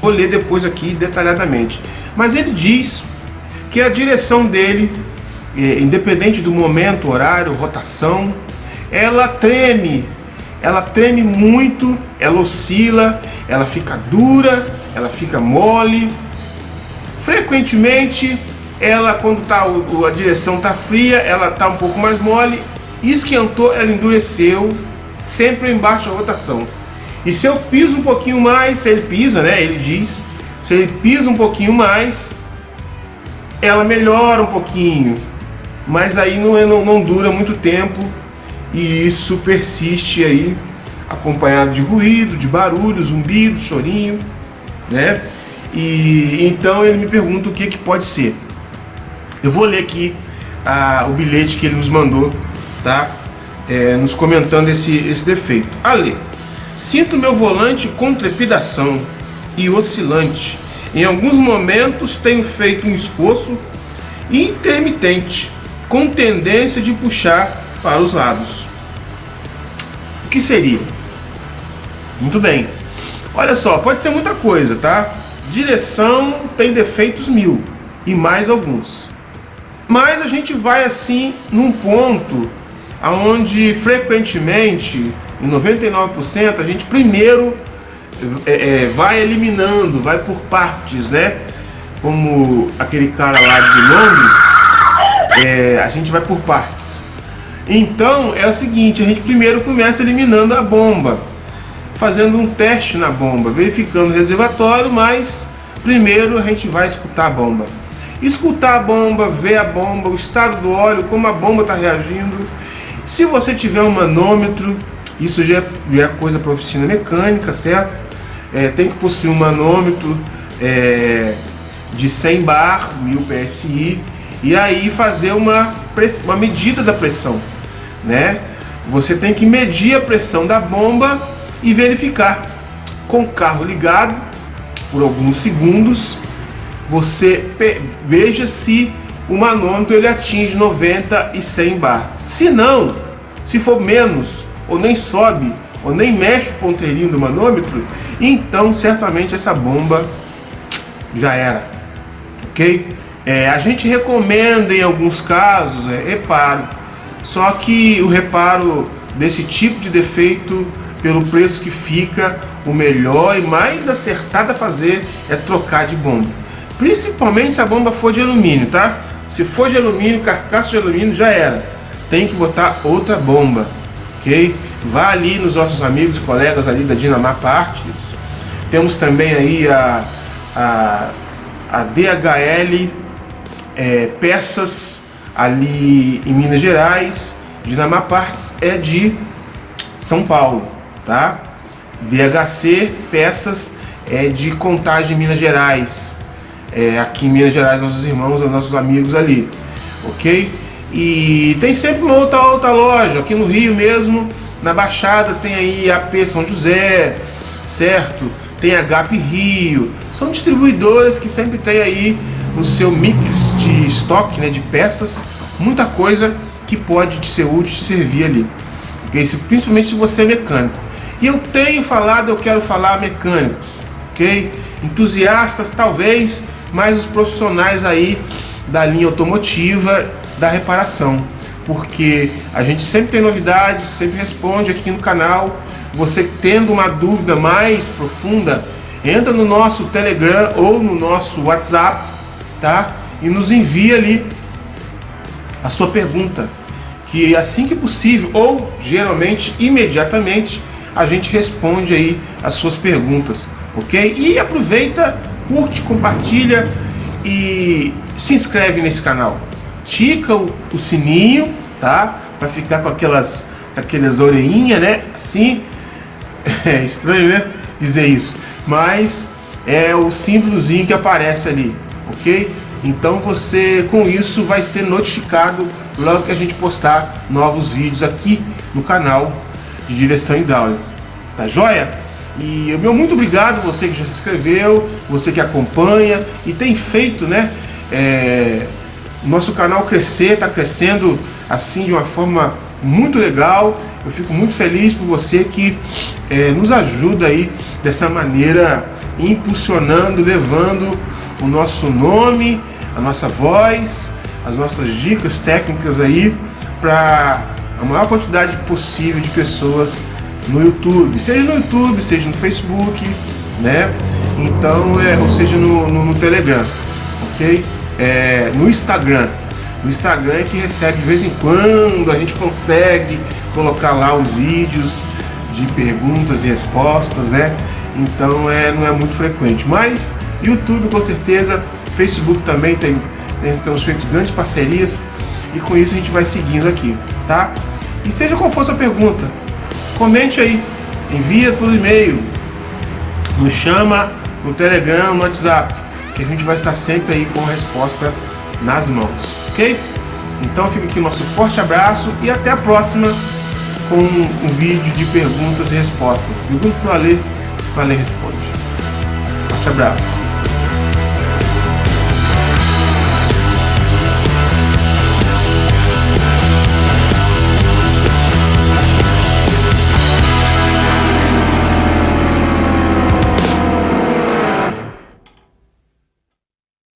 Vou ler depois aqui detalhadamente. Mas ele diz que a direção dele, é, independente do momento, horário, rotação, ela treme, ela treme muito, ela oscila, ela fica dura, ela fica mole. Frequentemente, ela quando tá, a direção está fria, ela está um pouco mais mole, esquentou, ela endureceu, sempre embaixo da rotação. E se eu piso um pouquinho mais, se ele pisa, né, ele diz, se ele pisa um pouquinho mais, ela melhora um pouquinho, mas aí não, é, não, não dura muito tempo e isso persiste aí, acompanhado de ruído, de barulho, zumbido, chorinho, né? E então ele me pergunta o que, que pode ser. Eu vou ler aqui ah, o bilhete que ele nos mandou, tá? É, nos comentando esse, esse defeito. Ale, sinto meu volante com trepidação e oscilante em alguns momentos tenho feito um esforço intermitente, com tendência de puxar para os lados. O que seria? Muito bem. Olha só, pode ser muita coisa, tá? Direção tem defeitos mil e mais alguns. Mas a gente vai assim num ponto aonde frequentemente, em 99%, a gente primeiro é, é, vai eliminando, vai por partes, né? Como aquele cara lá de Londres, é, a gente vai por partes. Então é o seguinte, a gente primeiro começa eliminando a bomba, fazendo um teste na bomba, verificando o reservatório, mas primeiro a gente vai escutar a bomba. Escutar a bomba, ver a bomba, o estado do óleo, como a bomba está reagindo. Se você tiver um manômetro, isso já é, já é coisa para oficina mecânica, certo? é, tem que possuir um manômetro é, de 100 bar, 1000 PSI, e aí fazer uma, uma medida da pressão, né? Você tem que medir a pressão da bomba e verificar. Com o carro ligado, por alguns segundos, você veja se o manômetro ele atinge 90 e 100 bar. Se não, se for menos ou nem sobe, ou nem mexe o ponteirinho do manômetro, então certamente essa bomba já era, ok? É, a gente recomenda em alguns casos é, reparo, só que o reparo desse tipo de defeito, pelo preço que fica, o melhor e mais acertado a fazer é trocar de bomba. Principalmente se a bomba for de alumínio, tá? Se for de alumínio, carcaça de alumínio, já era. Tem que botar outra bomba, ok? Vá ali nos nossos amigos e colegas ali da Dinamar Partes. Temos também aí a, a, a DHL é, Peças ali em Minas Gerais. Dinamar Partes é de São Paulo, tá? DHC Peças é de Contagem Minas Gerais. É, aqui em Minas Gerais, nossos irmãos, nossos amigos ali, ok? E tem sempre uma outra, outra loja, aqui no Rio mesmo, na Baixada tem aí AP São José, certo? Tem a GAP Rio. São distribuidoras que sempre tem aí no seu mix de estoque, né, de peças, muita coisa que pode ser útil, servir ali. Okay? Principalmente se você é mecânico. E eu tenho falado, eu quero falar mecânicos, ok? Entusiastas talvez, mas os profissionais aí da linha automotiva, da reparação porque a gente sempre tem novidades, sempre responde aqui no canal. Você tendo uma dúvida mais profunda, entra no nosso Telegram ou no nosso WhatsApp, tá? E nos envia ali a sua pergunta, que assim que possível ou geralmente imediatamente a gente responde aí as suas perguntas, ok? E aproveita, curte, compartilha e se inscreve nesse canal tica o, o sininho, tá? Para ficar com aquelas, aquelas orelhinhas, né? Assim, é estranho, né? Dizer isso, mas é o símbolozinho que aparece ali, ok? Então você, com isso, vai ser notificado logo que a gente postar novos vídeos aqui no canal de direção hidráulica. Tá joia? E meu muito obrigado você que já se inscreveu, você que acompanha e tem feito, né? É, nosso canal crescer, está crescendo assim de uma forma muito legal Eu fico muito feliz por você que é, nos ajuda aí dessa maneira, impulsionando, levando o nosso nome, a nossa voz, as nossas dicas técnicas aí para a maior quantidade possível de pessoas no YouTube, seja no YouTube, seja no Facebook, né? Então, é, ou seja no, no, no Telegram, ok? É, no Instagram, no Instagram é que recebe de vez em quando, a gente consegue colocar lá os vídeos de perguntas e respostas, né? Então é, não é muito frequente. Mas YouTube com certeza, Facebook também tem, tem temos feito grandes parcerias e com isso a gente vai seguindo aqui, tá? E seja qual for a sua pergunta, comente aí, envia por e-mail, nos chama no Telegram, no WhatsApp, que a gente vai estar sempre aí com a resposta nas mãos, ok? Então fica aqui o nosso forte abraço e até a próxima com um vídeo de perguntas e respostas. Pergunta para o Ale, o Ale responde. Forte abraço.